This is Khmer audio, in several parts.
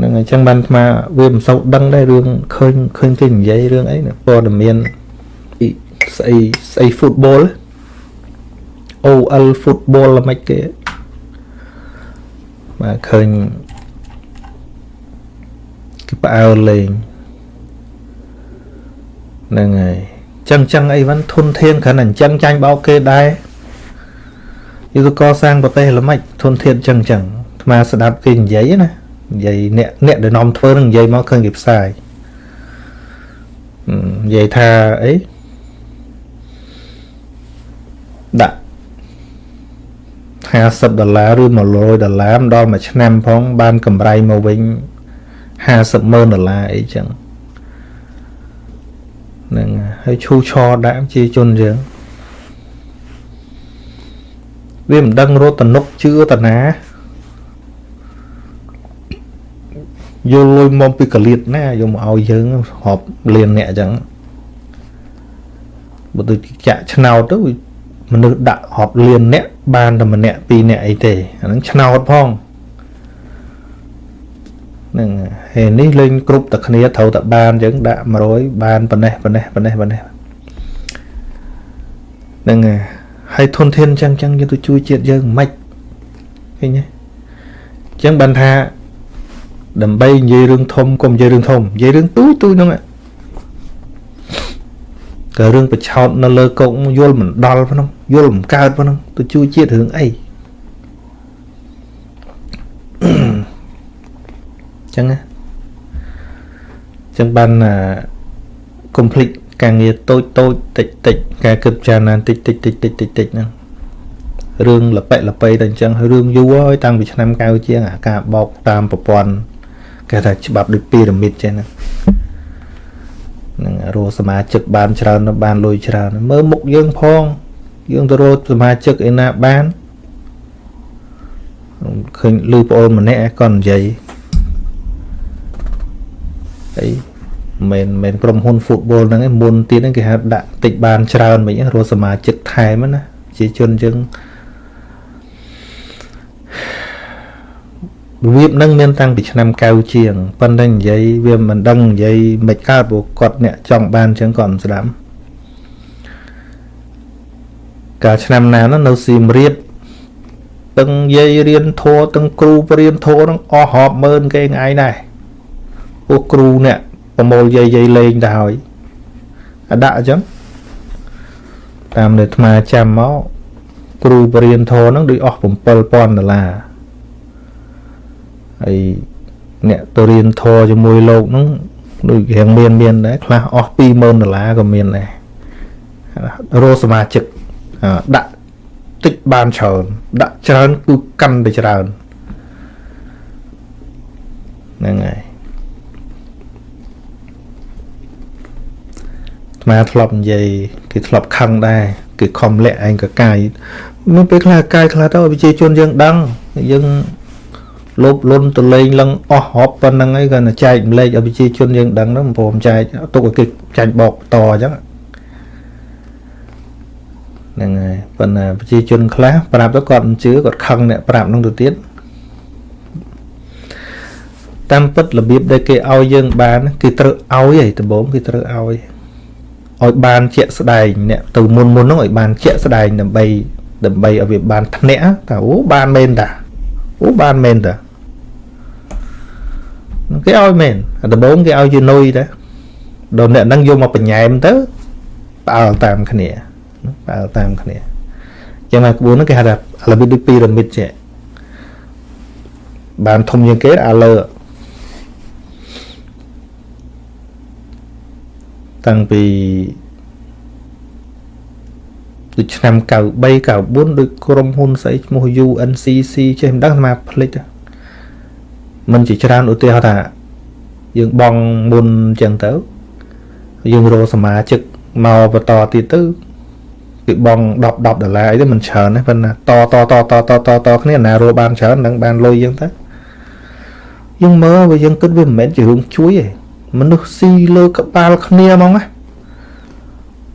ហ្នឹងអញ្ចឹងបានអាត្មាវាមិនសូវដឹងដែររឿងឃើញឃើញគេនិយាយរឿងអីណាព័ត៌មានអ៊ីស្អីស្អី football OL football ល្មិចគេបាទឃើញគេផ្អើលលេងហ្នឹងហើយចឹងចឹងអីវិញធុនធានគ្រាន់តែអញ្ចឹងចាញ់បោកគេដែរយុទ្ធកសាងប្រទេសល្មិចធនធានចឹងចឹងអាត្មាស្ដាប់គេនិយាយណា និយាយអ្នកអ្នកដែលនាំធ្វើនឹងនិយាយមកឃើញគេផ្សាយនិយាយថាអីដាក់50ដុល្លារឬ100ដុល្លារម្ដងមួយឆ្នាំផង បានកម្រៃមកវិញ50ម៉ឺនដុល្លារអីចឹងហ្នឹងហើយឈូឆដាក់ជាជនយើងវាមិនដឹងរត់តនុកជឿតាណា យល់លុយមកពីកលៀតណាយកមកឲ្យយើងរាប់លានអ្នកអញ្ចឹងបើទៅចាក់ឆ្នោតទៅមនុស្សដាក់រាប់លានអ្នកបានតែម្នាក់ពីរអ្នកអីទេអាហ្នឹងឆ្នោតផងហ្នឹងហើយនេះលេងគ្រប់តែគ្នាត្រូវតែបានអញ្ចឹងដាក់100បានប៉ុណ្ណេះប៉ុណ្ណេះប៉ុណ្ណេះប៉ុណ្ណេះហ្នឹងហើយធនធានអញ្ចឹងអញ្ចឹងយើងទៅជួយជាតិយើងមិនឃើញទេអញ្ចឹងបានថា ដើម្បីនិយាយរឿងធំកុំនិយាយរឿងធំនិយាយរឿងទូទូហ្នឹងក៏រឿងប្រឆោតនៅលើកុកយល់មិនដល់ផងយល់មិនកើតផងទៅជួយជាតិរឿងអីចឹងណាចឹងបានកុំភ្លេចការងារតូចតូចតិចតិចការគិតចារណាតិចតិចតិចតិចតិចតិចហ្នឹងរឿងលប៉ិលប៉ៃតែអញ្ចឹងរឿងយូរហើយតាំងពីឆ្នាំ90ជាងអាការបោកតាមប្រព័ន្ធ គេថាច្បាប់ដូចពីរ៉ាមីតចេះហ្នឹងនឹងរកសមាជិកបានច្រើនបានលុយច្រើនមើលមុខយើងផង យើងទៅរកសមាជិកឯណាបានឃើញលឺប្អូនម្នាក់គាត់និយាយអីមិនមែនក្រុមហ៊ុន football ហ្នឹងឯងមុនទៀតហ្នឹងគេហៅដាក់តិចបានច្រើនវិញរកសមាជិកថែមណាជាជនយើង របៀបហ្នឹងមានតាំងពីឆ្នាំ9ជាងប៉ុន្តែនិយាយវាមិនដឹងនិយាយមិនកើតព្រោះគាត់អ្នកចង់បានជាងគាត់មិនស្ដាប់កាលឆ្នាំណានោះនៅសៀមរាបទាំងយាយរៀនធัวទាំងគ្រូបរៀនធัวនឹងអស់រាប់ម៉ឺនគេថ្ងៃដែរពួកគ្រូអ្នកប្រមូលយាយយាយលេងទៅហើយអដាក់អញ្ចឹងតាមដែលអាត្មាចាំមកគ្រូបរៀនធរនឹងដូចអស់7000ដុល្លារ ហើយអ្នកទៅរៀនធរជាមួយលោកហ្នឹងដូចរៀងមានមានដែរខ្លះអស់20000ដុល្លារក៏មានដែររោសមាជិកដាក់តិចបានច្រើនដាក់ច្រើនគឺកាន់តែច្រើនហ្នឹងហើយស្មាធ្លាប់និយាយគេធ្លាប់ខឹងដែរគេខំលាក់ឯងកកាយមានពេលខ្លះកាយខ្លះទៅប្រជាជនយើងដឹងយើង លោបលុនទៅលេងឡើងអស់ហប់ប៉ុណ្្នឹងអីគាត់ចែកម្លែកឲ្យប្រជាជនយើងដឹងហ្នឹងព្រមចែកទុកឲ្យគេចាញ់បោកតអញ្ចឹងហ្នឹងហើយប៉ុន្តែប្រជាជនខ្លះប្រាប់ទៅគាត់មិនជឿគាត់ខឹងអ្នកប្រាប់ហ្នឹងទៅទៀតតាមពិតរបៀបដែលគេឲ្យយើងបានគេត្រូវឲ្យឯដំបូងគេត្រូវឲ្យឲ្យបានជាក់ស្ដែងអ្នកទៅមុនមុនហ្នឹងឲ្យបានជាក់ស្ដែងដើម្បីដើម្បីឲ្យវាបានធ្នាក់តើអូបានមែនតាអូបានមែនតា គេឲ្យមែនដំបូងគេឲ្យជានុយដែរដល់អ្នកហ្នឹងយកមកបញ្ញាមទៅផ្អើលតាមគ្នាផ្អើលតាមគ្នាចឹងមកក្បួនហ្នឹងគេហៅថាអាឡូវីដូចពីរ៉ាមីតចេះបានធំជាងគេអាលើតាំងពីដូចឆ្នាំ93 94ដូចក្រុមហ៊ុនស្អីឈ្មោះ UNCC ចេះមិនដឹងស្មាផ្លិច មិនជាច្រើនឧទាហរណ៍ថាយើងបងមុនចឹងទៅ យើងរកសមាជិកមកបន្តទៀតទៅគឺបង10 10ដុល្លារអីទៅមិនច្រើនទេប៉ុន្តែតតតតតតតគ្នាណារកបានច្រើននឹងបានលុយយើងទៅយើងមើលវាយើងគិតវាមិនមែនជារឿងជួយទេមនុស្សស៊ីលើក្បាលគ្នាហ្មងណា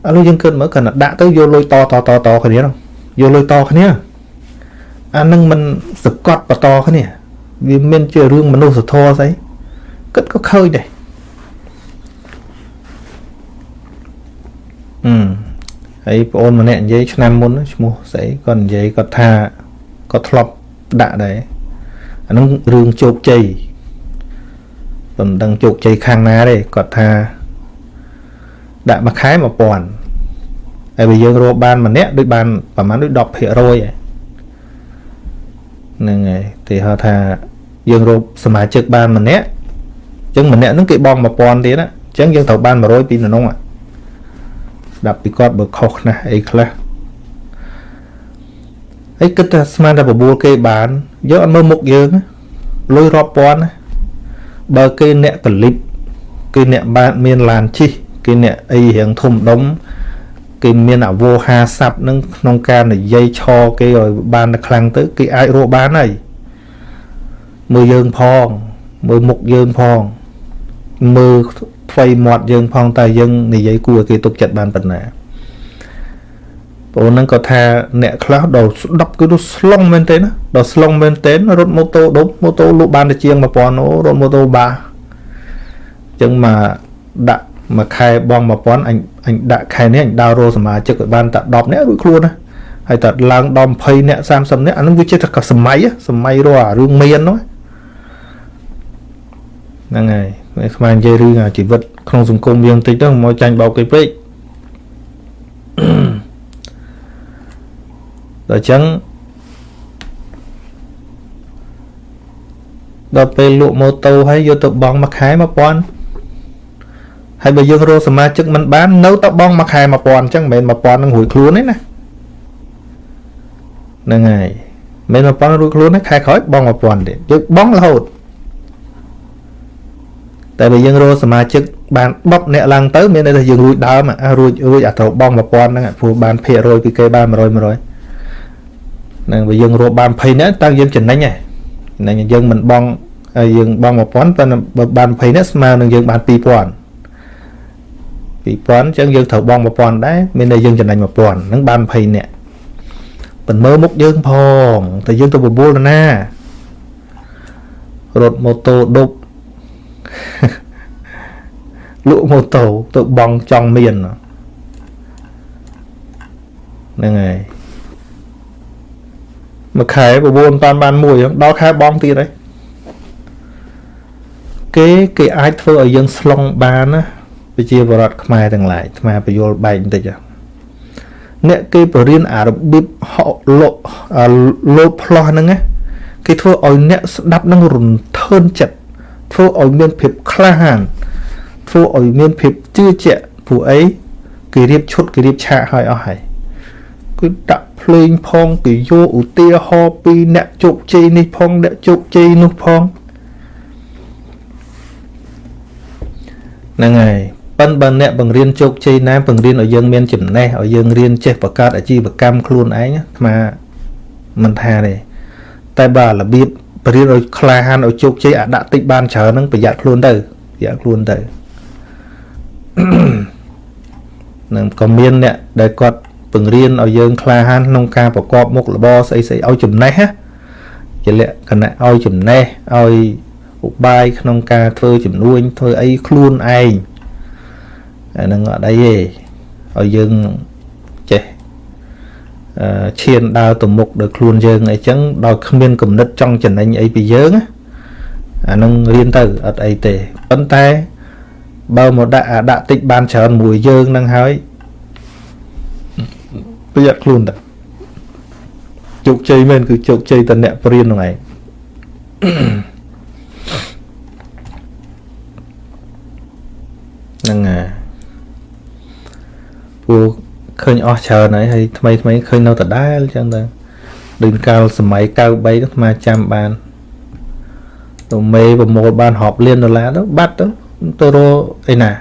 ឥឡូវយើងគិតមើលគាត់ដាក់ទៅយកលុយតតតតគ្នានោះយកលុយតគ្នាអានឹងមិនសកត់បន្តគ្នា វាមានជារឿងមនុស្សធម៌ស្អីគិតក៏ឃើញដែរអឺហើយប្អូនម្នាក់និយាយឆ្នាំមុនឈ្មោះស្អីគាត់និយាយគាត់ថាគាត់ធ្លាប់ដាក់ដែរអានឹងរឿងជោគជ័យមិនដឹងជោគជ័យខាងណាទេគាត់ថាដាក់មួយខែ1000ហើយបើយើងរកបានម្នាក់ដូចបានប្រហែលដូច10% ហ្នឹងហើយទីហៅថាយើងរកសមាជិកបានម្នាក់អញ្ចឹងម្នាក់ហ្នឹងគេបង់1000ទៀតណាអញ្ចឹងយើងត្រូវបាន100ពីក្នុងស្ដាប់ពីគាត់បើខុសណាស់អីខ្លះហើយគិតថាស្មានតែបបួលគេបានយកអត់មើលមុខយើងលុយរាប់ពាន់ណាបើគេអ្នកកលិបគេអ្នកបានមានឡានជិះគេអ្នកអីរៀងធំដុំ គេមានអវោហាស័ព្ទនឹងក្នុងការនិយាយឆគេឲ្យបានខ្លាំងទៅ គេអាចរកបានហើយមើលយើងផង មើលមុខយើងផង មើលថ្វីមាត់យើងផងតើយើងនិយាយគួរឲ្យគេទុកចិត្តបានប៉ុណ្ណាបងហ្នឹងក៏ថាអ្នកខ្លះដល់ស្ដាប់គឺទៅស្លុងមែនទេណាដល់ស្លុងមែនទេរត់ម៉ូតូដប់ម៉ូតូលក់បានតែជាង1000អូរត់ម៉ូតូបាអញ្ចឹងមកដាក់ មួយខែបង1000អញអញដាក់ខែនេះអញដើររោសមាជិកឲ្យបានតែ10នាក់រួចខ្លួនណាហើយតែឡើងដល់20នាក់30នាក់អានោះវាជាតែសម័យសម័យរស់អារឿងមាននោះហ្នឹងហើយខ្មែរនិយាយរឿងអាជីវិតក្នុងសង្គមយើងតិចទៅមកចាញ់បោកគេពេកដល់អញ្ចឹងដល់ពេលលក់ម៉ូតូហើយយកទៅបង់មួយខែ1000 ហើយបើយើងរកសមាជិកមិនបាននៅតែបង់មួយខែ1000អញ្ចឹងមិនមែន1000នឹងរួចខ្លួនទេណាហ្នឹងហើយមិន1000រួចខ្លួនទេខែក្រោយបង់1000ទៀតយើងបង់រហូតតែបើយើងរកសមាជិកបាន10អ្នកឡើងទៅមានន័យថាយើងរួចដើមអារួចរួចអាត្រូវបង់1000ហ្នឹងព្រោះបានភាគរយពីគេបាន100 100ហ្នឹងបើយើងរកបាន20នាក់តើយើងចំណេញហ៎ចំណេញយើងមិនបង់ហើយយើងបង់1000ប៉ុន្តែបើបាន20នាក់ស្មើនឹងយើងបាន2000 2000អញ្ចឹងយើងត្រូវបង់1000ដែរមានតែយើងចំណេញ1000ហ្នឹងបាន20នាក់ប៉ុន្មើមុខយើងផងតែយើងទៅបបួលទៅណារត់ម៉ូតូដប់លក់ម៉ូតូទៅបងចង់មានហ្នឹងហើយមួយខែ9តាន់បានមួយដល់ខែបងទៀតហើយគេគេអាចធ្វើឲ្យយើងស្លុងបានណា វិជាបរដ្ឋខ្មែរទាំងឡាយអាត្មាបយលបែកបន្តិចអ្នកគេបរៀនអារបៀបហក់លោកលោតផ្លោះហ្នឹងណាគេធ្វើឲ្យអ្នកស្ដាប់នឹងរន្ធើនចិត្តធ្វើឲ្យមានភាពក្លាហានធ្វើឲ្យមានភាពជឿជាក់ព្រោះអីគេរៀបឈុតគេរៀបឆាកឲ្យអស់ហើយគឺដាក់ភ្លេងផងគេយកឧទាហរណ៍ពីអ្នកជោគជ័យនេះផងអ្នកជោគជ័យនោះផងហ្នឹងហើយ ប៉ិនបើអ្នកបង្រៀនជោគជ័យណាបង្រៀនឲ្យយើងមានចំណេះឲ្យយើងរៀនចេះបង្កើតអាជីវកម្មខ្លួនឯងអាត្មាមិនថាទេតែបើរបៀបបរៀនឲ្យក្លាហានឲ្យជោគជ័យអាដាក់តិចបានច្រើនហ្នឹងប្រយ័ត្នខ្លួនទៅប្រយ័ត្នខ្លួនទៅនឹងក៏មានអ្នកដែលគាត់បង្រៀនឲ្យយើងក្លាហានក្នុងការប្រកបមុខរបរស្អីស្អីឲ្យចំណេះណាជាលក្ខណៈឲ្យចំណេះឲ្យឧបាយក្នុងការធ្វើចំនួនធ្វើអីខ្លួនឯង អានឹងអត់អីទេឲ្យយើងចេះអឺឈានដើរទៅមុខដោយខ្លួនយើងអីចឹងដល់គ្មានគំនិតចង់ចំណេញអីពីយើងអានឹងរៀនទៅអត់អីទេប៉ុន្តែបើមកដាក់អាដាក់តិចបានច្រើនមួយយើងនឹងហើយប្រយ័ត្នខ្លួនតើជោគជ័យមែនគឺជោគជ័យតអ្នកព្រៀនហ្នឹងឯងហ្នឹងហើយ ពូឃើញអស់ច្រើនហើយហើយថ្មីថ្មីឃើញនៅដដែលអញ្ចឹងទៅដូចកាលសម័យ93ហ្នឹងស្មាចាំបានទៅមេប្រមូលបានរាប់លានដុល្លារទៅបាត់ទៅទៅរកអីណា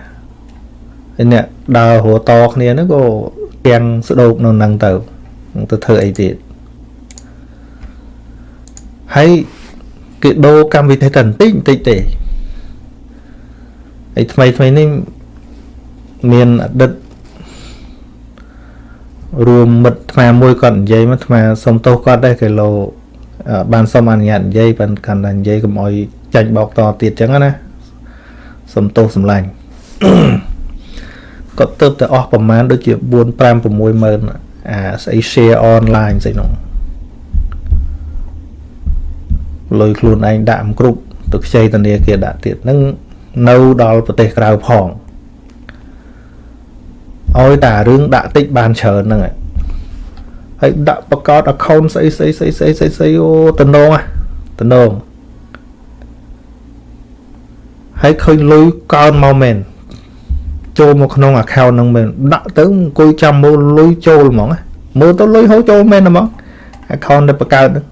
ឯអ្នកដើររតគ្នាហ្នឹងក៏ទាំងស្ដោកនៅនឹងទៅទៅធ្វើអីទៀតហើយគេដូរកម្មវិធីតែបន្តិចបន្តិចទេហើយថ្មីថ្មីនេះមានអតីត រួមមិត្តថ្មមួយគាត់និយាយមកថ្មសុំទោសគាត់ដែរគេលោបានសុំអនុញ្ញាតនិយាយប៉ុន្តែកាន់តែនិយាយកុំអោយចាញ់បោកតទៀតចឹងណាសំទោសសម្លាញ់គាត់ទៅតែអស់ប្រមាណដូចជា4 5 6ម៉ឺនអាស្អី share online ស្អីនោះលុយខ្លួនឯងដាក់មិនគ្រប់ទៅខ្ចីធនាគារដាក់ទៀតនឹងនៅដល់ប្រទេសក្រៅផង ឲ្យតែរឿងដាក់តិចបានច្រើនហ្នឹងហើយដាក់បកោត account ស្អីស្អីស្អីស្អីស្អីស្អីអូតំណងតំណងហើយឃើញលុយកើនមកមែនចូលមកក្នុង account ហ្នឹងមែនដាក់ទៅអង្គុយចាំមើលលុយចូលហ្មងមើលទៅលុយហូរចូលមែនហ្មង account ដែលបង្កើតហ្នឹង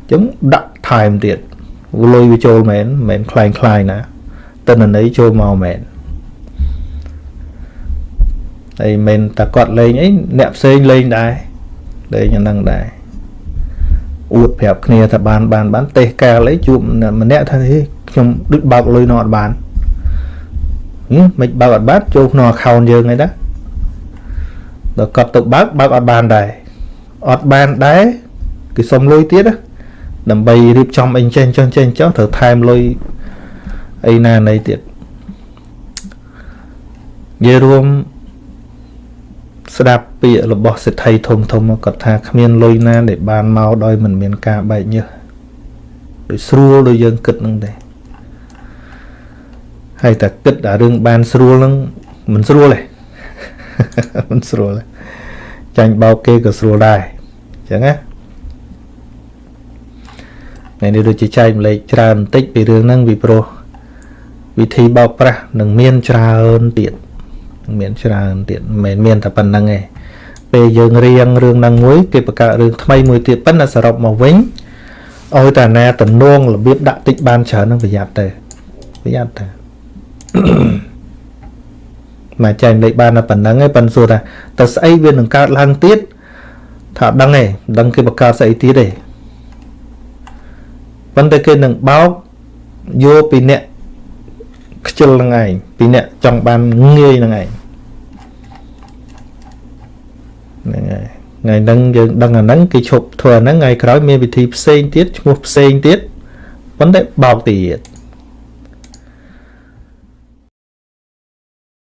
អញ្ចឹងដាក់ថែមទៀតលុយវាចូលមែនមិនមែនคล้ายคล้ายណាតនន័យចូលមកមែន ហើយមិនតែគាត់លេងអីអ្នកផ្សេងលេងដែរលេងអាហ្នឹងដែរអួតប្រាប់គ្នាថាបានបានបានទេសកាលអីជួបម្នាក់ថាខ្ញុំដូចបើកលុយនោះអត់បានហឹមមិនបើកអត់បានចូលក្នុង account យើងឯណាដល់គាត់ទៅបើកបើកអត់បានដែរអត់បានដែរគេសុំលុយទៀតណាដើម្បីរៀបចំអីចេះចុះចេះចុះត្រូវថែមលុយអីណាណីទៀតនិយាយរួម ស្ដាប់ពាក្យរបស់សិទ្ធិធំធំគាត់ថាគ្មានលុយណាដែលបានមកដោយមិនមានការបែកញើសដោយស្រួលដោយយើងគិតនឹងទេហើយតែគិតតែរឿងបានស្រួលនឹងមិនស្រួលទេមិនស្រួលទេចាញ់បោកគេក៏ស្រួលដែរអញ្ចឹងណាថ្ងៃនេះដូចជាចែកម្លែកច្រើនបន្តិចពីរឿងហ្នឹងពីព្រោះវិធីបោកប្រាស់នឹងមានច្រើនទៀត មានច្រើនទៀតមិនមែនមានតែប៉ុណ្្នឹងទេពេលយើងរៀងរឿងហ្នឹងមួយគេបង្កើតរឿងថ្មីមួយទៀតប៉ុន្តែសរុបមកវិញឲ្យតាណាតំណងរបៀបដាក់តិចបានច្រើននឹងប្រយ័ត្នទៅប្រយ័ត្នទៅមកចែកលេខបានតែប៉ុណ្្នឹងឯងប៉ុន្តែសួរថាតើស្អីវានឹងកើតឡើងទៀតថាដឹងឯងដឹងគេបង្កើតស្អីទៀតទេប៉ុន្តែគេនឹងបោកយកពីអ្នកខ្ជិលហ្នឹងឯងពីអ្នកចង់បានងាយហ្នឹងឯង ហ្នឹងហើយថ្ងៃហ្នឹងយើងដឹងអាហ្នឹងគេឈប់ធ្វើអាហ្នឹងថ្ងៃក្រោយមានវិធីផ្សេងទៀតឈ្មោះផ្សេងទៀតប៉ុន្តែបោកទៀត